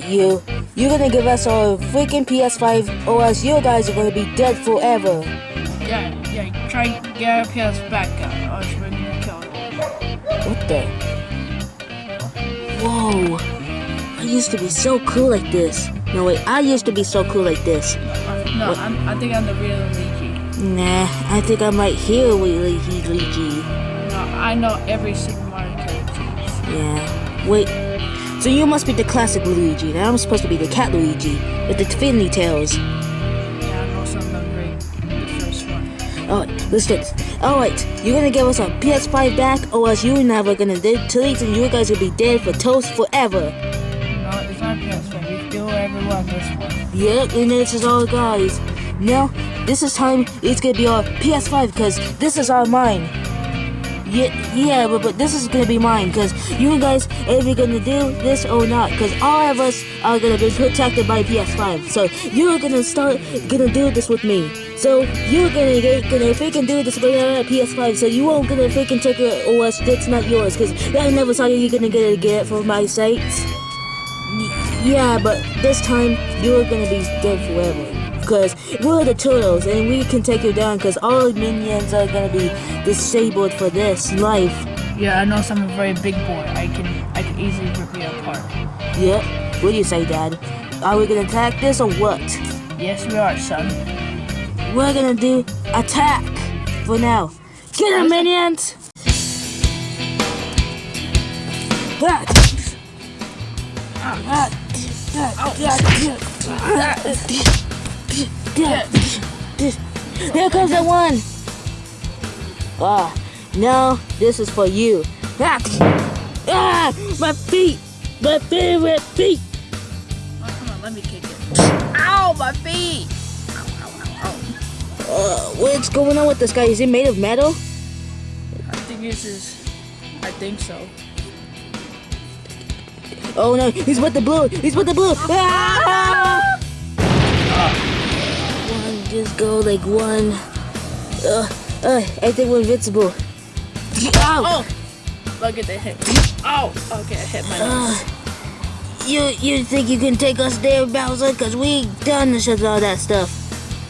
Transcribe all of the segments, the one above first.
fight you. You're gonna give us our freaking PS5 or else you guys are gonna be dead forever. Yeah, yeah, try and get our PS back or else we're gonna kill you. What the? Whoa. I used to be so cool like this. No wait, I used to be so cool like this. No, What? I'm, I think I'm the real Luigi. Nah, I think I might Luigi. Luigi. No, I know every Super Mario character. Yeah. Wait. So you must be the classic Luigi, and I'm supposed to be the cat Luigi with the finny tails. Yeah, I know some of them great. The first one. Oh, Alright, let's get. Alright, you're gonna give us our PS5 back, or else you and I are gonna delete and you guys will be dead for toast forever. No, it's not PS5. We kill everyone this one. Yep, and this is all guys. Now, this is time it's gonna be our PS5 because this is our mine. Yeah, yeah, but, but this is gonna be mine because you guys are either gonna do this or not because all of us are gonna be protected by PS5. So you're gonna start gonna do this with me. So you're gonna get gonna freaking do this with uh, PS5. So you won't gonna freaking take it or else it's not yours because I never saw you're gonna get it get it from my sites. Yeah, but this time you're gonna be dead forever. Cause we're the turtles and we can take you down cause all minions are gonna be disabled for this life. Yeah, I know some are very big boy. I can I can easily rip you apart. Yep. What do you say, Dad? Are we gonna attack this or what? Yes, we are, son. We're gonna do attack for now. Get him, minions! That. That. That. That. Here comes the one. Ah, now this is for you. Ah, ah my feet, my favorite feet. Oh, come on, let me kick it. Ow, my feet! Ow, ow, ow, ow. Uh, what's going on with this guy? Is he made of metal? I think this is. I think so. Oh no, he's with the blue. He's with the blue. Ah! Just go like one. Uh, uh, I think we're invincible. Ow! Oh! Look at the hit. Oh! Okay, I hit my nose. Uh, you you think you can take us there, Bowser? Cause we done this with all that stuff.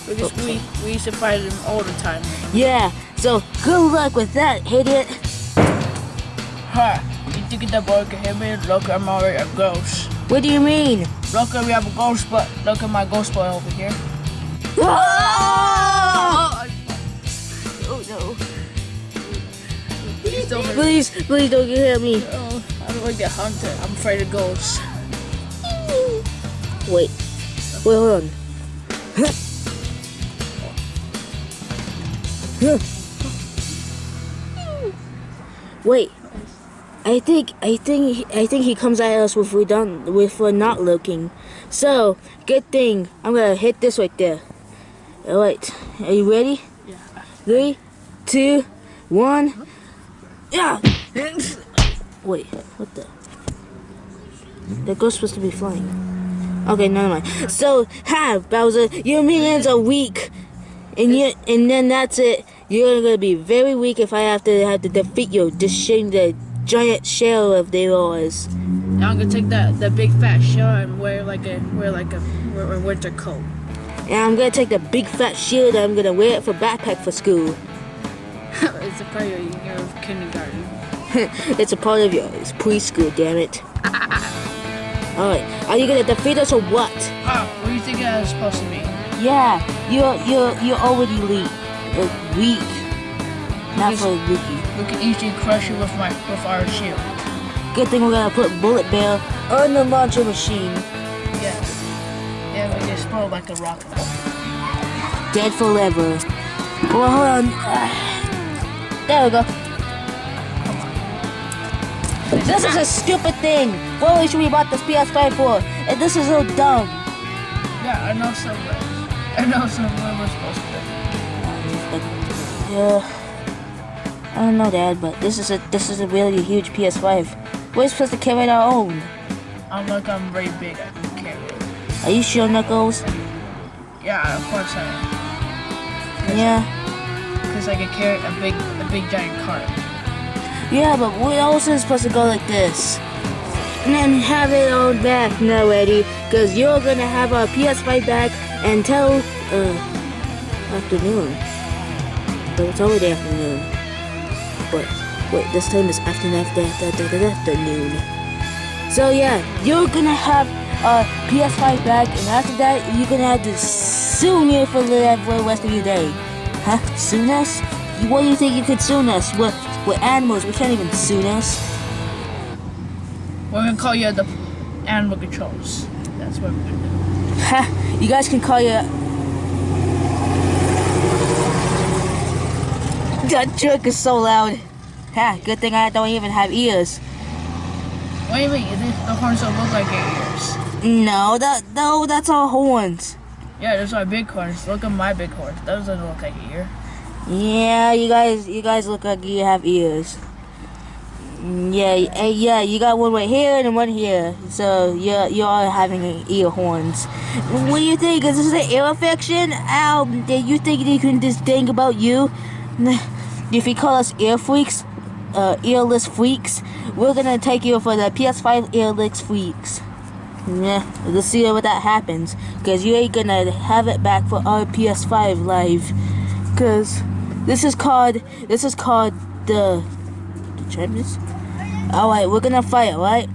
Because we, we used to fight them all the time. Yeah. So good luck with that, idiot. Ha! You think that boy can hit me? Look, I'm already a ghost. What do you mean? Look, we have a ghost, but look at my ghost boy over here. Oh no. Please don't hurt me. Please, please don't get hit me. Oh, I don't want to get hunted. I'm afraid of ghosts. Wait. Wait, hold on. Wait. I think I think I think he comes at us if we done if we're not looking. So good thing I'm gonna hit this right there. All right, are you ready? Yeah. Three, two, one. Yeah. Wait, what the? That ghost supposed to be flying. Okay, never mind. So, ha, Bowser, your minions are weak, and you, and then that's it. You're gonna be very weak if I have to have to defeat you, destroying the giant shell of theirs. Now I'm gonna take that that big fat shell and wear like a wear like a wear a winter coat. And I'm gonna take the big fat shield. and I'm gonna wear it for backpack for school. it's a part of your kindergarten. it's a part of your it's preschool. Damn it. All right, are you gonna defeat us or what? Oh, what do you think I was supposed to be? Yeah, you're you're you're already weak. Uh, weak. Not Yes. for Lucky. We can easily crush you with my with our shield. Good thing we're gonna put Bullet Bill on the launcher machine. Yeah. Yeah, we just explode like a rocket. Dead forever. Well, hold on. There we go. This is a stupid thing. What should we bought this PS5 for? And this is so dumb. Yeah, I know somewhere. I know somewhere we're supposed to Yeah. I don't know, Dad, but this is a this is a really huge PS5. We're supposed to carry our own. I'm like I'm very big. Are you sure, Knuckles? Yeah, of course I am. Yeah. Because I can carry a big a big giant cart. Yeah, but we also supposed to go like this. and then have it on back now, Eddie, because you're gonna have our PS5 back until uh afternoon. But it's already afternoon. But wait, this time is afternoon after after afternoon. So yeah, you're gonna have a PS5 back, and after that, you're gonna have to sue me for the for the rest of your day. Huh? Soon us? What do you think you could soon us? We're, we're animals. We can't even soon us. We're gonna call you the animal controls. That's what we're gonna do. Ha! You guys can call you. That truck is so loud. Ha! Good thing I don't even have ears. What do you mean? The horns don't look like your ears. No, that no, that's all horns. Yeah, those are big horns. Look at my big horns. Those don't look like an ear. Yeah, you guys, you guys look like you have ears. Yeah, eh, yeah, you got one right here and one here. So you're you're all having ear horns. What do you think? Is this an ear infection? Ow! Do you think they can just think about you? If you call us ear freaks, uh, earless freaks, we're gonna take you for the PS5 earless freaks. Yeah, let's see what that happens. Cause you ain't gonna have it back for our PS5 live. Cause this is called this is called the the champions. All right, we're gonna fight, right?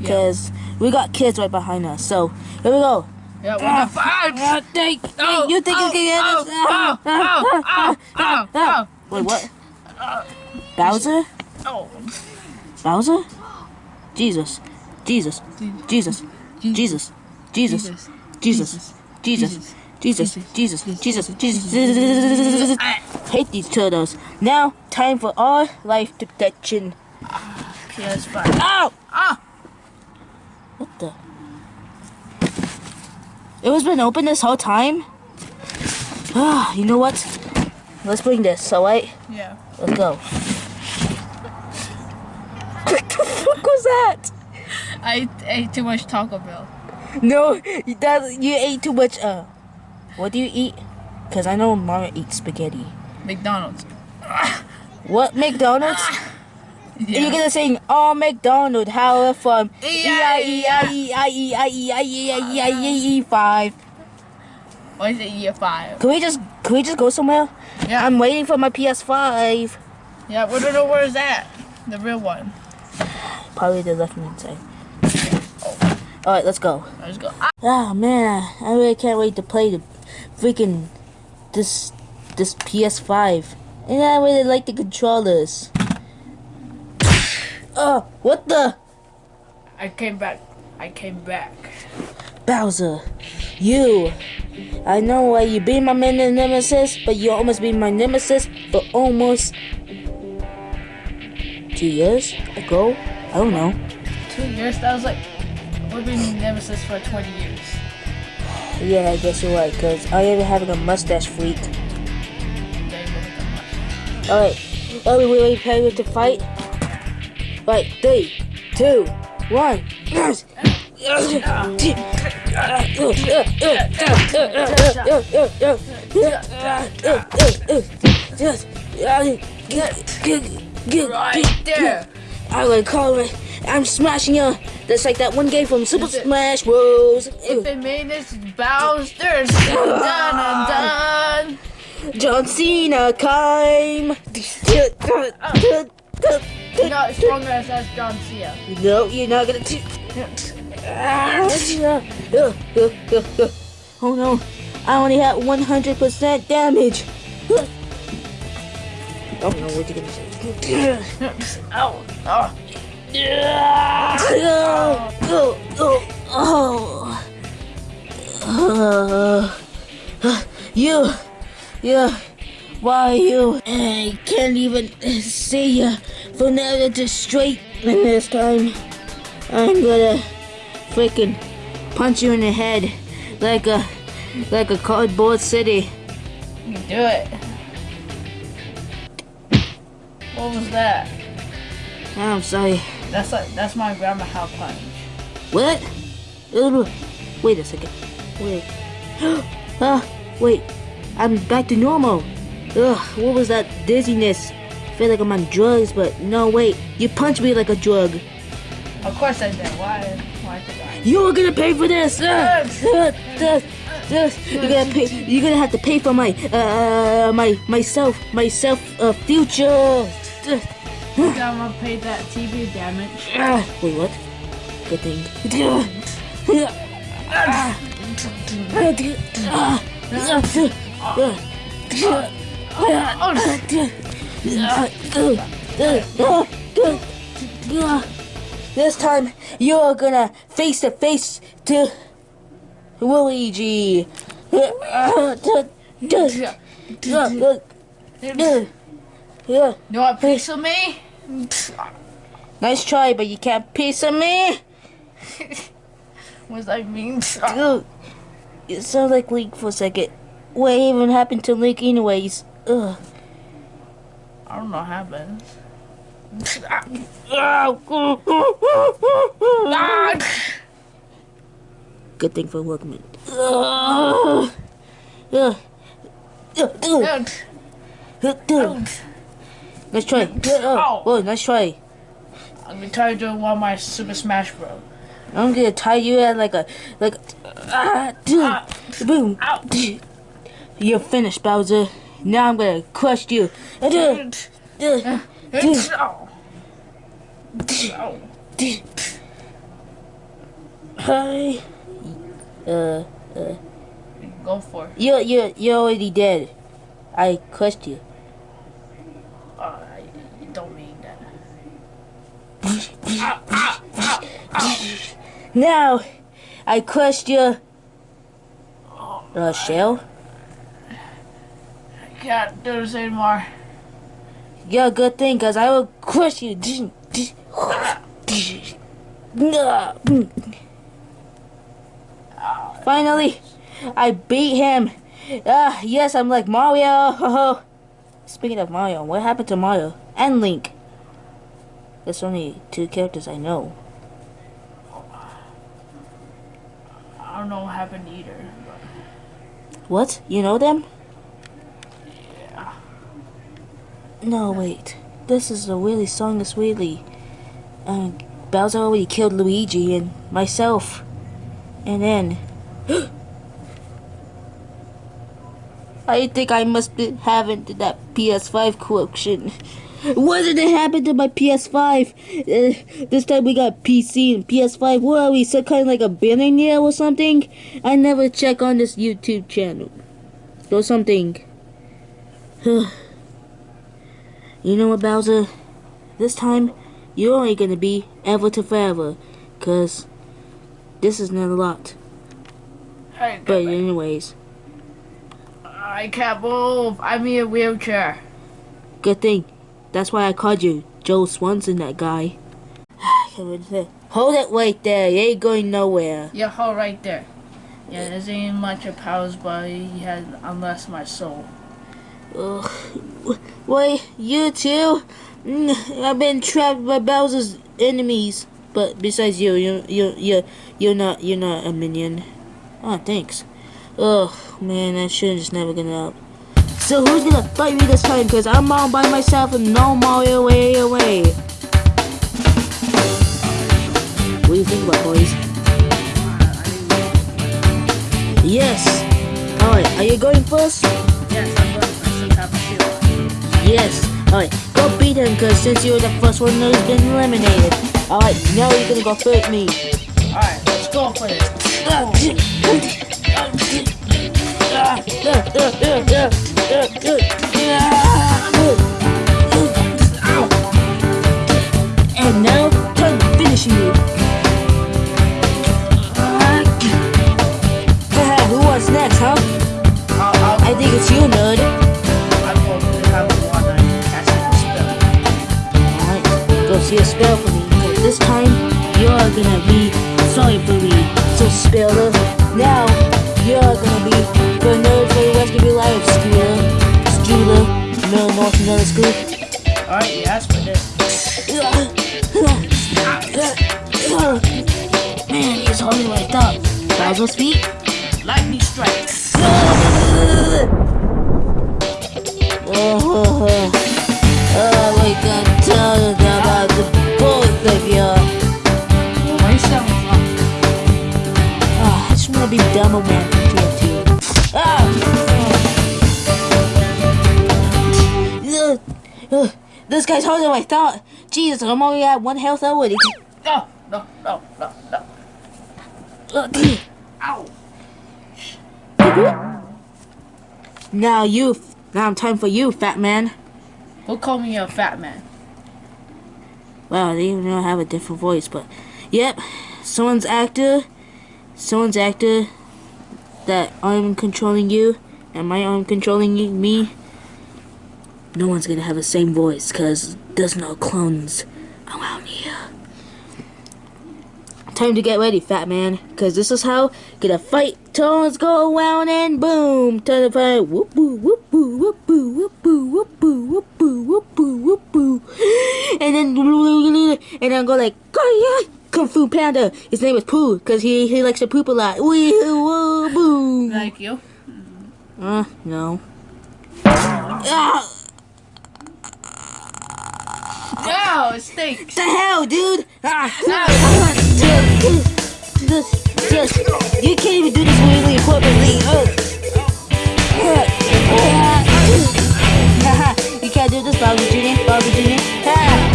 Yeah. Cause we got kids right behind us. So here we go. Yeah, we're gonna fight. Ah, think, Oh, you think oh, you can get oh, us? Ah, oh, oh, oh, oh, oh. Wait, what? Bowser? Oh, Bowser? Jesus. Jesus. Jesus. Jesus. Jesus. Jesus. Jesus. Jesus. Jesus. Jesus. Jesus. Hate these turtles. Now, time for our life protection. PS5. Ow! Ah! What the? It was been open this whole time? Ah, you know what? Let's bring this, alright? Yeah. Let's go. what the fuck was that? I ate too much Taco Bell. No, that you ate too much. Uh, what do you eat? Cause I know Mama eats spaghetti. McDonald's. What McDonald's? Yeah. You're gonna sing "Oh McDonald," how from E I E I. E I E I E I E I E I E E five. Why is it year five? Can we just can we just go somewhere? Yeah. I'm waiting for my PS5. Yeah, we don't know where is that. The real one. Probably the left hand side. All right, let's go. Let's go. Ah, Oh man, I really can't wait to play the freaking this this PS5. And I really like the controllers. Oh, what the? I came back. I came back. Bowser, you. I know why you be my main nemesis, but you almost be my nemesis, for almost two years ago. I don't know. Two years? That was like, we've been nemesis for 20 years. Yeah, I guess you're right, cause I am having a mustache freak. They look at much. Alright, are we really prepared to fight? Right, three, two, one. Yes! Right there. I would call it. I'm smashing you. That's like that one game from Super Smash Bros. If it made this Bowser's done and done. John Cena climb. You're oh. not as strong as John Cena. No, you're not gonna. Oh no, I only had 100% damage. Oh no, what you gonna say? Ow. Oh. you, you, why you? I can't even see you from now to straight. And this time, I'm gonna freaking punch you in the head like a like a cardboard city. You do it. What was that? I'm sorry. That's like that's my grandma how punch. What? Uh, Wait a second. Wait. Ah, wait. I'm back to normal. Ugh, what was that dizziness? I feel like I'm on drugs, but no, wait. You punched me like a drug. Of course I did. Why? Why did I? You're gonna pay for this. Uh, uh, uh, uh, you're gonna pay. You're gonna have to pay for my uh my myself myself uh future. I'm gonna pay that TV damage. uh, wait, what? Good thing. This time you're gonna face to face to Luigi. You want a piece of me? Nice try, but you can't piece of me. What does that mean? Ugh. It sounds like Link for a second. What even happened to Link anyways? Ugh. I don't know what happened. Good thing for Workman. Ugh. Ugh. Ugh. Ugh. Ugh. Nice try. Oh, whoa, nice try. I'm gonna try to do one of my Super Smash Bros. I'm gonna tie you at like a like ah, dude, Ah. boom. Ow. You're finished, Bowser. Now I'm gonna crush you. Dude, dude, Oh. Oh. Hi. Uh, uh. Go for it. you you you're already dead. I crushed you. Oh, I, you don't mean that. Now, I crushed your uh, shell. I can't do this anymore. You're a good thing, cause I will crush you. Finally, I beat him. Ah, yes, I'm like Mario. Speaking of Mario, what happened to Mario and Link? There's only two characters I know. I don't know what happened either. What? You know them? Yeah. No, wait. This is a really song that's really. Um, Bowser already killed Luigi and myself. And then. I think I must be having that PS5 collection. What did it happen to my PS5? Uh, this time we got PC and PS5. What are we, some kind of like a billionaire or something? I never check on this YouTube channel. Or something. You know what, Bowser? This time, you're only gonna be ever to forever. Cause this is not a lot. Hey, But anyways, I can't move. I'm in a wheelchair. good thing. That's why I called you Joe Swanson, that guy. Hold it right there. You ain't going nowhere. Yeah, hold right there. Yeah, there's ain't much of powers, but he has unless my soul. Ugh. Wait, you too? Mm, I've been trapped by Bowser's enemies. But besides you, you, you, you, you're not, you're not a minion. Oh, thanks. Ugh, man, I should have just never given up. So who's gonna fight me this time? Cause I'm all by myself and no Mario way away. What do you think about boys? Yes. Alright, are you going first? Yes, I'm going for some type of shield. Yes. Alright, go beat him because since you were the first one who's been eliminated. Alright, now you're gonna go fight me. Alright, let's go for this. And is holding my thumb. Might as speak. Lightning strikes. oh, oh, oh. oh we can tell you about the both of you. Why is that one? Oh, I ah, just want to be dumb about TNT. Ah! Ugh, this guy's holding my thought. Jesus, I'm only at one health already. No, no, no, no, no. Ow. Now you, now time for you, fat man. Who call me a fat man? Wow, they even know I have a different voice, but yep, someone's actor, someone's actor that I'm controlling you, and my arm controlling you, me. No one's gonna have the same voice, cause there's no clones around here. Time to get ready, fat man, cause this is how gonna fight tones go around and boom, turn the fight, whoop boo, whoop boo, whoop boo, whoop boo, whoop boo, whoop boo, whoop boo, whoop boo, and then and then go like, Kung Fu Panda. His name is Pooh, cause he he likes to poop a lot. Wee woo boom. Like you? Uh, no. Ah, No, it stinks. the hell, dude? Ah, No. ah, dude, this, this, you can't even do this really appropriately. Uh, uh, you can't do this, Bobby Jr. Bobby Jr. Ah.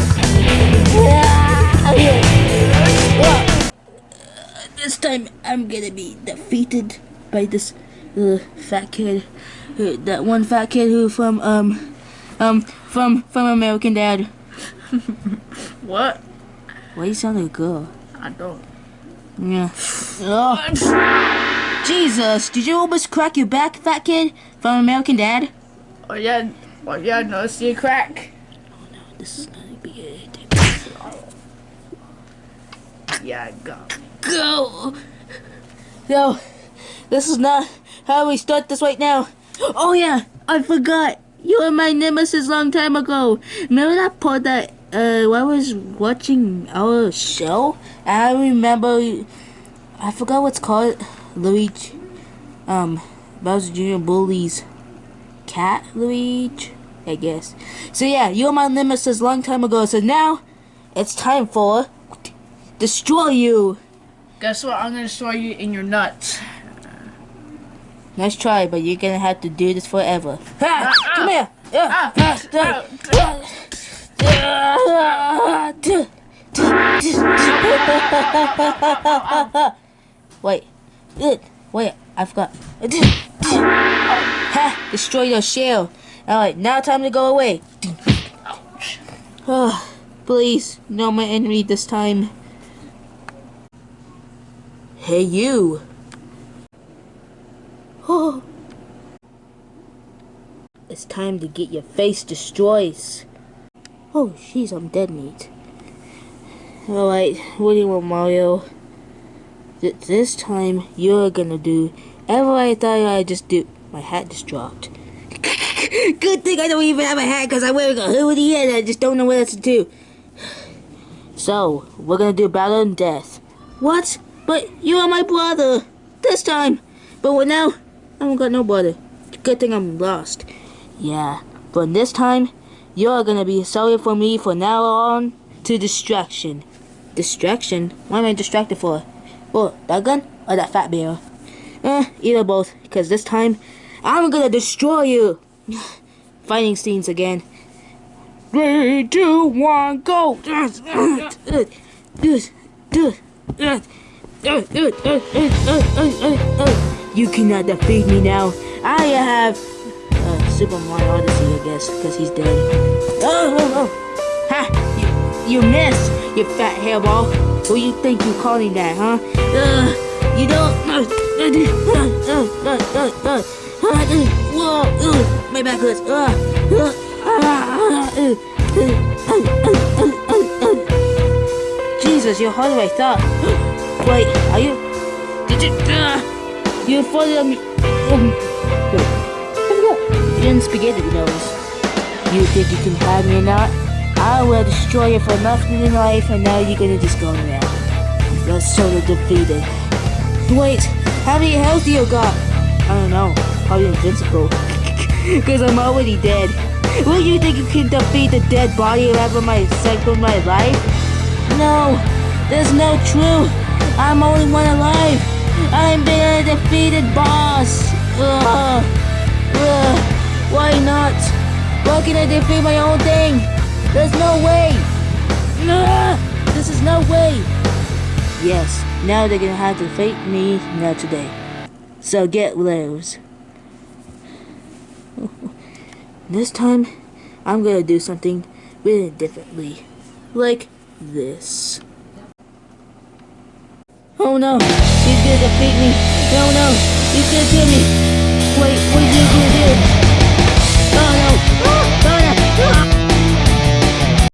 This time I'm gonna be defeated by this uh, fat kid. Uh, that one fat kid who from um um from from American Dad. What? Why you sound like a girl? I don't. Yeah. Oh, Jesus! Did you almost crack your back, fat kid from American Dad? Oh yeah, oh yeah, no, see a crack. Oh no, this is gonna be it. Yeah, go. Go. No, this is not how we start this right now. Oh yeah, I forgot. You were my nemesis long time ago. Remember that part that uh, I was watching our show? I remember. I forgot what's called. Luigi, um, Bowser Jr. bullies cat Luigi, I guess. So yeah, you're my nemesis long time ago. So now, it's time for destroy you. Guess what? I'm gonna destroy you in your nuts. Nice try, but you're gonna have to do this forever. Ha! Ah, Come ah. here! Yeah, Ah, ah, ah, ah. Wait, wait, I forgot. Ha! Destroy your shell. Alright, now time to go away. Oh, please, no my enemy this time. Hey, you. Oh. It's time to get your face destroyed. Oh, jeez, I'm dead meat. Alright, what do you want, Mario? Th- this time, you're gonna do ever I thought I'd just do. My hat just dropped. Good thing I don't even have a hat because I'm wearing a hoodie and I just don't know what else to do. So, we're gonna do battle and death. What? But you are my brother! This time! But what now? I don't got no brother. Good thing I'm lost. Yeah, but this time, you're gonna be sorry for me from now on to distraction. Distraction? What am I distracted for? Well, that gun or that fat bear? Eh, either both, because this time, I'm gonna destroy you! Fighting scenes again. Three, two, one, go! You cannot defeat me now. I have Super Mario Odyssey, I guess, because he's dead. Oh, oh, oh. Ha! You, you missed, you fat hairball. Who you think you calling that, huh? Uh, you don't... Uh, uh, uh, uh, uh, uh, uh, Whoa, uh, my back hurts. Uh, uh, uh, uh, Jesus, you're harder than I thought. Wait, are you... Did you... you're in front of me... Spaghetti nose. You think you can have me or not? I will destroy you for nothing in life, and now you're gonna just go around. You're of defeated. Wait, how many health do you got? I don't know. Probably invincible. Because I'm already dead. Will you think you can defeat the dead body of my second my life? No, there's no truth. I'm only one alive. I'm been a defeated boss. Ugh. Why not? Why can I defeat my own thing? There's no way! Nah, this is no way! Yes, now they're gonna have to fight me now today. So get loose. this time, I'm gonna do something really differently. Like this. Oh no, he's gonna defeat me. No, no, he's gonna kill me. Wait, what are you gonna do?